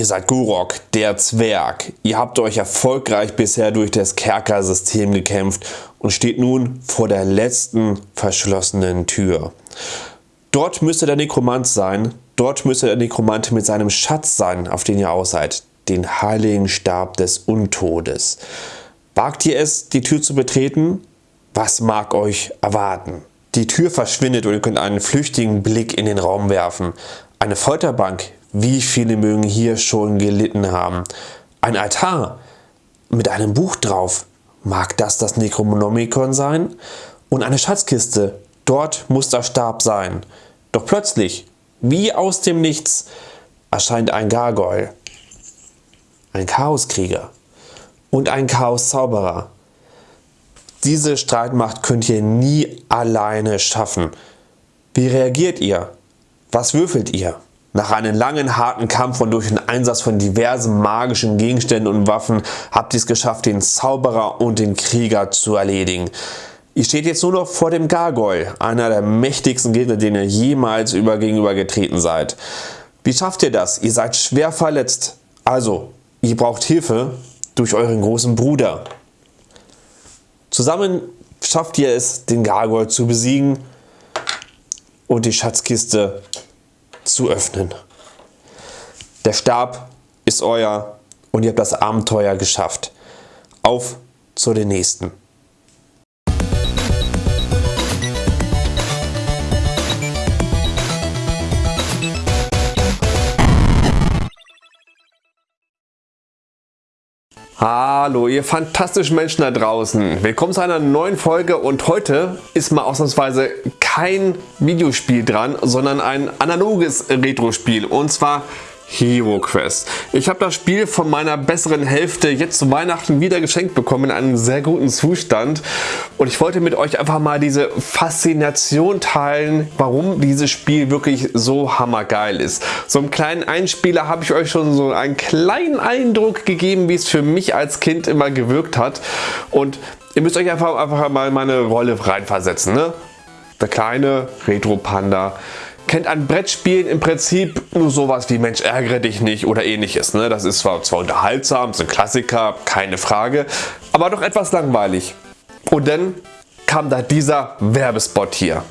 Ihr seid Gurok, der Zwerg. Ihr habt euch erfolgreich bisher durch das Kerkersystem gekämpft und steht nun vor der letzten verschlossenen Tür. Dort müsste der Nekromant sein, dort müsste der Nekromant mit seinem Schatz sein, auf den ihr aus seid, den heiligen Stab des Untodes. Wagt ihr es, die Tür zu betreten? Was mag euch erwarten? Die Tür verschwindet und ihr könnt einen flüchtigen Blick in den Raum werfen. Eine Folterbank, wie viele mögen hier schon gelitten haben. Ein Altar mit einem Buch drauf, mag das das Necronomicon sein? Und eine Schatzkiste, dort muss der Stab sein. Doch plötzlich, wie aus dem Nichts, erscheint ein Gargoyle, ein Chaoskrieger und ein Chaoszauberer. Diese Streitmacht könnt ihr nie alleine schaffen. Wie reagiert ihr? Was würfelt ihr? Nach einem langen, harten Kampf und durch den Einsatz von diversen magischen Gegenständen und Waffen habt ihr es geschafft, den Zauberer und den Krieger zu erledigen. Ihr steht jetzt nur noch vor dem Gargoyle, einer der mächtigsten Gegner, denen ihr jemals über gegenüber getreten seid. Wie schafft ihr das? Ihr seid schwer verletzt. Also, ihr braucht Hilfe durch euren großen Bruder. Zusammen schafft ihr es, den Gargoyle zu besiegen und die Schatzkiste zu öffnen. Der Stab ist euer und ihr habt das Abenteuer geschafft. Auf zu den nächsten. Hallo ihr fantastischen Menschen da draußen. Willkommen zu einer neuen Folge und heute ist mal ausnahmsweise kein Videospiel dran, sondern ein analoges Retro-Spiel und zwar Hero Quest. Ich habe das Spiel von meiner besseren Hälfte jetzt zu Weihnachten wieder geschenkt bekommen in einem sehr guten Zustand und ich wollte mit euch einfach mal diese Faszination teilen, warum dieses Spiel wirklich so hammergeil ist. So einen kleinen Einspieler habe ich euch schon so einen kleinen Eindruck gegeben, wie es für mich als Kind immer gewirkt hat und ihr müsst euch einfach, einfach mal meine Rolle reinversetzen. Ne? Der kleine Retro-Panda kennt an Brettspielen im Prinzip nur sowas wie Mensch ärgere dich nicht oder ähnliches. Ne? Das ist zwar, zwar unterhaltsam, ist ein Klassiker, keine Frage, aber doch etwas langweilig. Und dann kam da dieser Werbespot hier.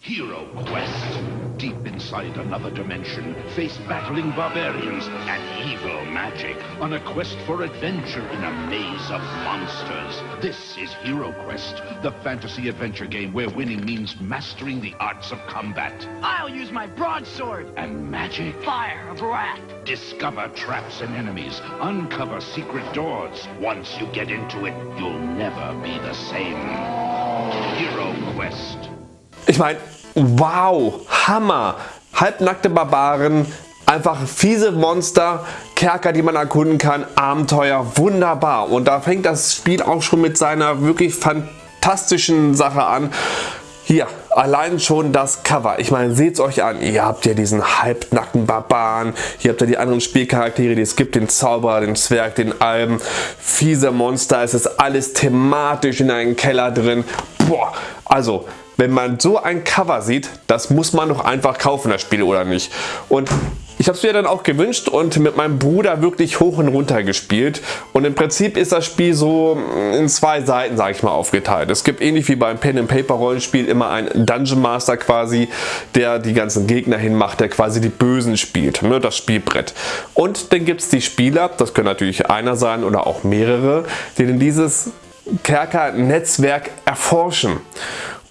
Hero Quest. Deep inside another dimension, face battling barbarians and evil magic on a quest for adventure in a maze of monsters. This is Hero Quest, the fantasy adventure game where winning means mastering the arts of combat. I'll use my broadsword. And magic. Fire of wrath. Discover traps and enemies. Uncover secret doors. Once you get into it, you'll never be the same. Hero Quest. Ich meine, wow, Hammer, halbnackte Barbaren, einfach fiese Monster, Kerker, die man erkunden kann, Abenteuer, wunderbar. Und da fängt das Spiel auch schon mit seiner wirklich fantastischen Sache an. Hier, allein schon das Cover. Ich meine, seht es euch an. Ihr habt ja diesen halbnackten Barbaren. Hier habt ihr die anderen Spielcharaktere, die es gibt. Den Zauberer, den Zwerg, den Alben. Fiese Monster. Es ist alles thematisch in einem Keller drin. Boah, also wenn man so ein Cover sieht, das muss man doch einfach kaufen, das Spiel oder nicht. Und ich habe es mir dann auch gewünscht und mit meinem Bruder wirklich hoch und runter gespielt. Und im Prinzip ist das Spiel so in zwei Seiten, sage ich mal, aufgeteilt. Es gibt ähnlich wie beim Pen and Paper Rollenspiel immer einen Dungeon Master quasi, der die ganzen Gegner hinmacht, der quasi die Bösen spielt, ne, das Spielbrett. Und dann gibt es die Spieler, das können natürlich einer sein oder auch mehrere, die dann dieses Kerker-Netzwerk erforschen.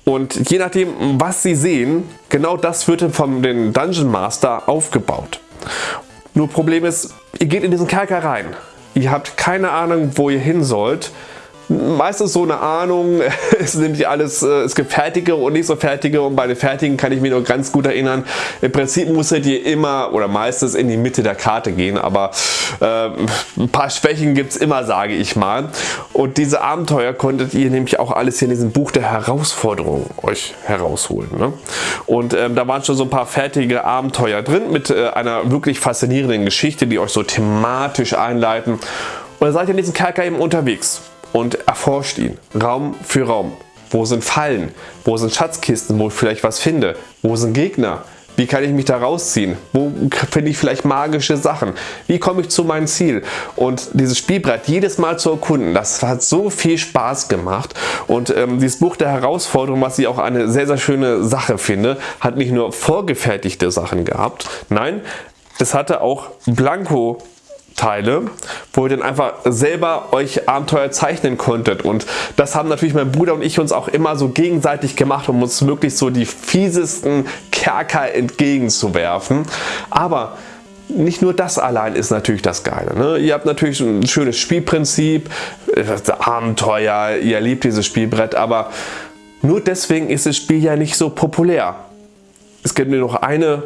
Und je nachdem, was Sie sehen, genau das wird von den Dungeon Master aufgebaut. Nur Problem ist, ihr geht in diesen Kerker rein. Ihr habt keine Ahnung, wo ihr hin sollt meistens so eine Ahnung, es sind nämlich alles, äh, es gibt fertige und nicht so fertige und bei den fertigen kann ich mich noch ganz gut erinnern, im Prinzip musstet ihr immer oder meistens in die Mitte der Karte gehen, aber äh, ein paar Schwächen gibt es immer, sage ich mal. Und diese Abenteuer konntet ihr nämlich auch alles hier in diesem Buch der Herausforderungen euch herausholen. Ne? Und ähm, da waren schon so ein paar fertige Abenteuer drin mit äh, einer wirklich faszinierenden Geschichte, die euch so thematisch einleiten. Und dann seid ihr in diesem Kerker eben unterwegs und erforscht ihn Raum für Raum. Wo sind Fallen? Wo sind Schatzkisten, wo ich vielleicht was finde? Wo sind Gegner? Wie kann ich mich da rausziehen? Wo finde ich vielleicht magische Sachen? Wie komme ich zu meinem Ziel? Und dieses Spielbrett jedes Mal zu erkunden, das hat so viel Spaß gemacht. Und ähm, dieses Buch der Herausforderung, was ich auch eine sehr, sehr schöne Sache finde, hat nicht nur vorgefertigte Sachen gehabt, nein, es hatte auch Blanko Teile, wo ihr dann einfach selber euch Abenteuer zeichnen konntet und das haben natürlich mein Bruder und ich uns auch immer so gegenseitig gemacht, um uns wirklich so die fiesesten Kerker entgegenzuwerfen. Aber nicht nur das allein ist natürlich das Geile. Ne? Ihr habt natürlich ein schönes Spielprinzip, Abenteuer, ihr liebt dieses Spielbrett, aber nur deswegen ist das Spiel ja nicht so populär. Es gibt nur noch eine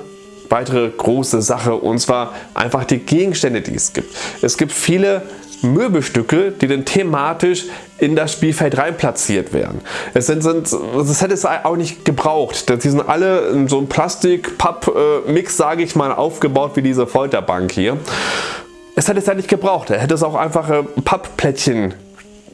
weitere große Sache und zwar einfach die Gegenstände, die es gibt. Es gibt viele Möbelstücke, die dann thematisch in das Spielfeld rein platziert werden. Es sind, sind das hätte es auch nicht gebraucht. Die sind alle in so einem Plastik-Papp-Mix, sage ich mal, aufgebaut wie diese Folterbank hier. Es hätte es ja nicht gebraucht. Er hätte es auch einfache Pappplättchen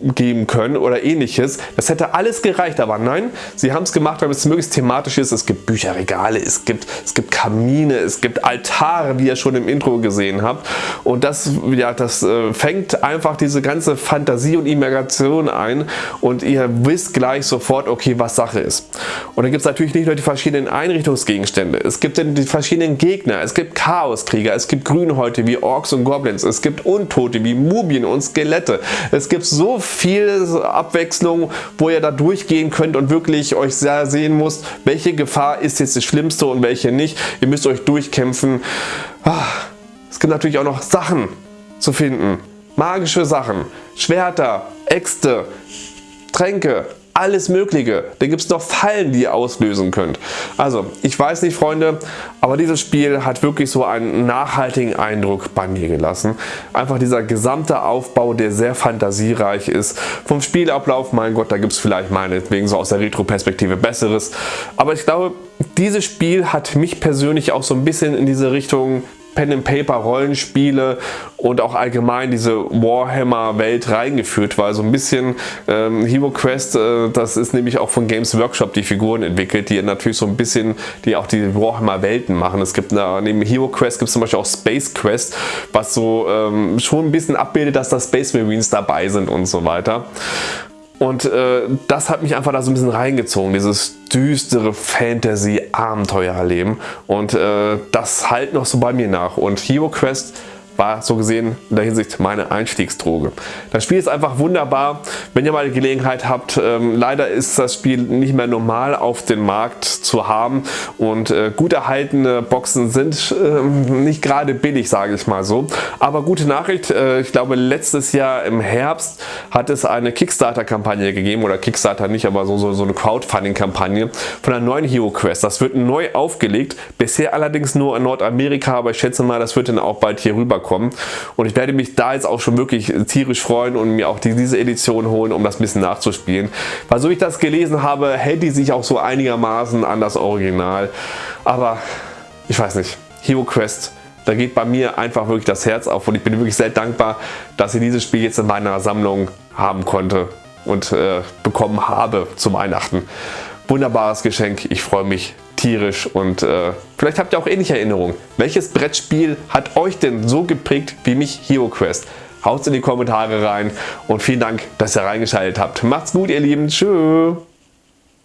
geben können oder ähnliches. Das hätte alles gereicht, aber nein, sie haben es gemacht, weil es möglichst thematisch ist. Es gibt Bücherregale, es gibt, es gibt Kamine, es gibt Altare, wie ihr schon im Intro gesehen habt. Und das, ja, das äh, fängt einfach diese ganze Fantasie und Imagination ein und ihr wisst gleich sofort, okay, was Sache ist. Und dann gibt es natürlich nicht nur die verschiedenen Einrichtungsgegenstände, es gibt dann die verschiedenen Gegner, es gibt Chaoskrieger, es gibt Grünhäute wie Orks und Goblins, es gibt Untote wie Mumien und Skelette, es gibt so viel Abwechslung, wo ihr da durchgehen könnt und wirklich euch sehr sehen müsst, welche Gefahr ist jetzt das Schlimmste und welche nicht. Ihr müsst euch durchkämpfen. Ah, es gibt natürlich auch noch Sachen zu finden. Magische Sachen, Schwerter, Äxte, Tränke, alles mögliche. Da gibt es noch Fallen, die ihr auslösen könnt. Also ich weiß nicht Freunde, aber dieses Spiel hat wirklich so einen nachhaltigen Eindruck bei mir gelassen. Einfach dieser gesamte Aufbau, der sehr fantasiereich ist. Vom Spielablauf, mein Gott, da gibt es vielleicht meinetwegen so aus der Retro-Perspektive Besseres. Aber ich glaube, dieses Spiel hat mich persönlich auch so ein bisschen in diese Richtung Pen-and-Paper Rollenspiele und auch allgemein diese Warhammer Welt reingeführt, weil so ein bisschen ähm, Hero Quest, äh, das ist nämlich auch von Games Workshop die Figuren entwickelt, die natürlich so ein bisschen, die auch die Warhammer Welten machen. Es gibt da, neben Hero Quest gibt es zum Beispiel auch Space Quest, was so ähm, schon ein bisschen abbildet, dass da Space Marines dabei sind und so weiter. Und äh, das hat mich einfach da so ein bisschen reingezogen, dieses düstere Fantasy-Abenteuerleben. Und äh, das halt noch so bei mir nach. Und Hero Quest war so gesehen in der Hinsicht meine Einstiegsdroge. Das Spiel ist einfach wunderbar, wenn ihr mal die Gelegenheit habt. Ähm, leider ist das Spiel nicht mehr normal auf dem Markt zu haben und äh, gut erhaltene Boxen sind äh, nicht gerade billig, sage ich mal so. Aber gute Nachricht, äh, ich glaube letztes Jahr im Herbst hat es eine Kickstarter-Kampagne gegeben oder Kickstarter nicht, aber so, so, so eine Crowdfunding-Kampagne von einer neuen Hero Quest. Das wird neu aufgelegt, bisher allerdings nur in Nordamerika, aber ich schätze mal, das wird dann auch bald hier rüberkommen bekommen. Und ich werde mich da jetzt auch schon wirklich tierisch freuen und mir auch diese Edition holen, um das ein bisschen nachzuspielen. Weil so ich das gelesen habe, hält die sich auch so einigermaßen an das Original. Aber ich weiß nicht, Hero Quest da geht bei mir einfach wirklich das Herz auf und ich bin wirklich sehr dankbar, dass ich dieses Spiel jetzt in meiner Sammlung haben konnte und äh, bekommen habe zu Weihnachten. Wunderbares Geschenk, ich freue mich tierisch und äh, vielleicht habt ihr auch ähnliche Erinnerungen. Welches Brettspiel hat euch denn so geprägt wie mich Hero Quest? Haut in die Kommentare rein und vielen Dank, dass ihr reingeschaltet habt. Macht's gut ihr Lieben, tschüss.